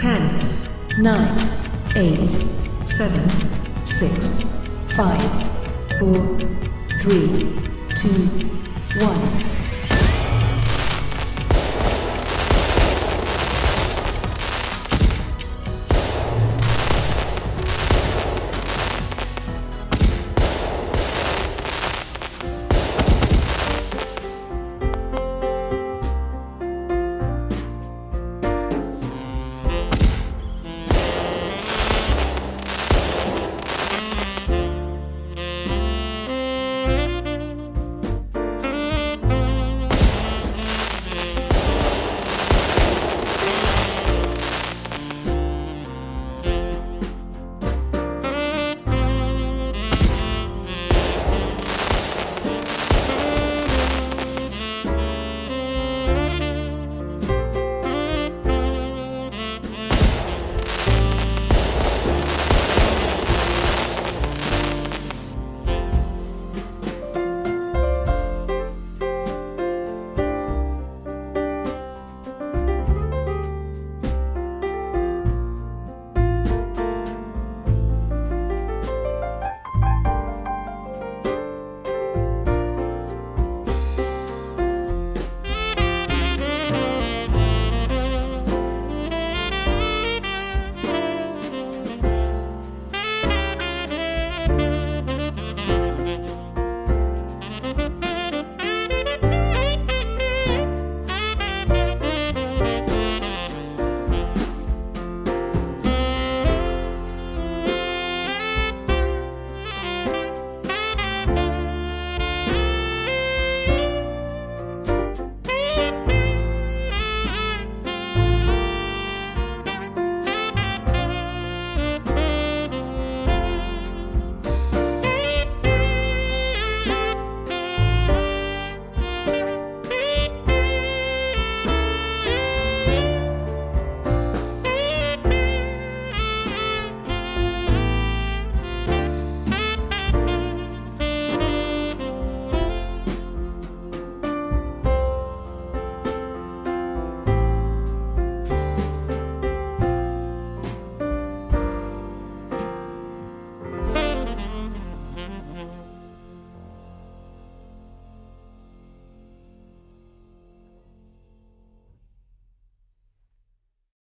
Ten, nine, eight, seven, six, five, four, three, two, one.